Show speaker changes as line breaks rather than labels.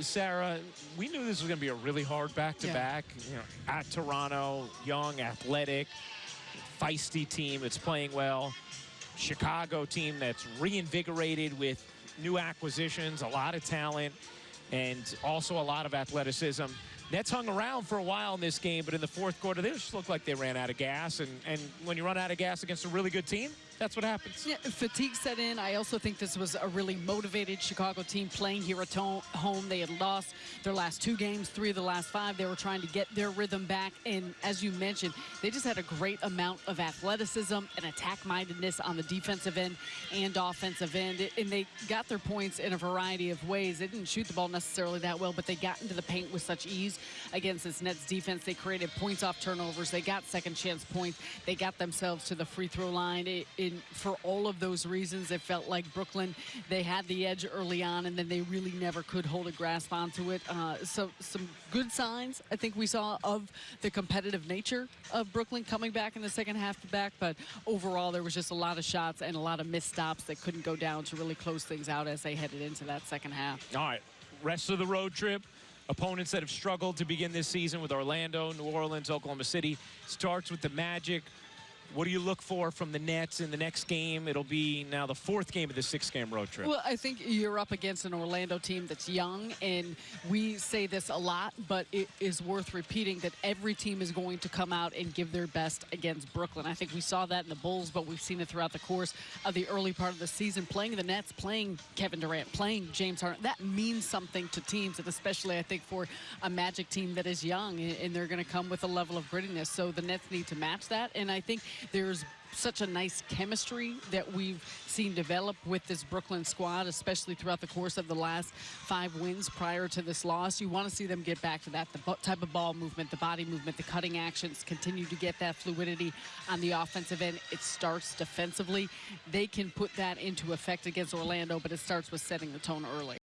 Sarah, we knew this was going to be a really hard back-to-back. You know, at Toronto, young, athletic, feisty team that's playing well. Chicago team that's reinvigorated with new acquisitions, a lot of talent, and also a lot of athleticism. Nets hung around for a while in this game, but in the fourth quarter, they just looked like they ran out of gas. And, and when you run out of gas against a really good team, that's what happens.
Yeah, fatigue set in. I also think this was a really motivated Chicago team playing here at home. They had lost their last two games, three of the last five. They were trying to get their rhythm back. And as you mentioned, they just had a great amount of athleticism and attack-mindedness on the defensive end and offensive end. And they got their points in a variety of ways. They didn't shoot the ball necessarily that well, but they got into the paint with such ease against this Nets defense. They created points off turnovers. They got second chance points. They got themselves to the free throw line. It, for all of those reasons, it felt like Brooklyn, they had the edge early on, and then they really never could hold a grasp onto it. Uh, so some good signs, I think we saw, of the competitive nature of Brooklyn coming back in the second half to back, but overall, there was just a lot of shots and a lot of missed stops that couldn't go down to really close things out as they headed into that second half.
All right, rest of the road trip, opponents that have struggled to begin this season with Orlando, New Orleans, Oklahoma City. Starts with the Magic. What do you look for from the Nets in the next game? It'll be now the fourth game of the six-game road trip.
Well, I think you're up against an Orlando team that's young, and we say this a lot, but it is worth repeating that every team is going to come out and give their best against Brooklyn. I think we saw that in the Bulls, but we've seen it throughout the course of the early part of the season. Playing the Nets, playing Kevin Durant, playing James Harden, that means something to teams, and especially, I think, for a Magic team that is young, and they're going to come with a level of grittiness. So the Nets need to match that, and I think there's such a nice chemistry that we've seen develop with this Brooklyn squad, especially throughout the course of the last five wins prior to this loss. You want to see them get back to that, the type of ball movement, the body movement, the cutting actions, continue to get that fluidity on the offensive end. It starts defensively. They can put that into effect against Orlando, but it starts with setting the tone early.